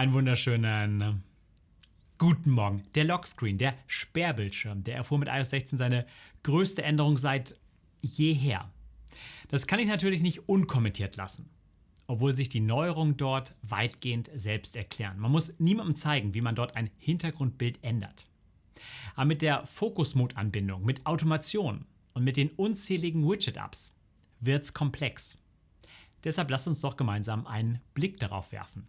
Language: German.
Einen wunderschönen ähm, guten Morgen. Der Lockscreen, der Sperrbildschirm, der erfuhr mit iOS 16 seine größte Änderung seit jeher. Das kann ich natürlich nicht unkommentiert lassen, obwohl sich die Neuerungen dort weitgehend selbst erklären. Man muss niemandem zeigen, wie man dort ein Hintergrundbild ändert. Aber mit der Fokus-Mode-Anbindung, mit Automation und mit den unzähligen Widget-Apps wird's komplex. Deshalb lasst uns doch gemeinsam einen Blick darauf werfen.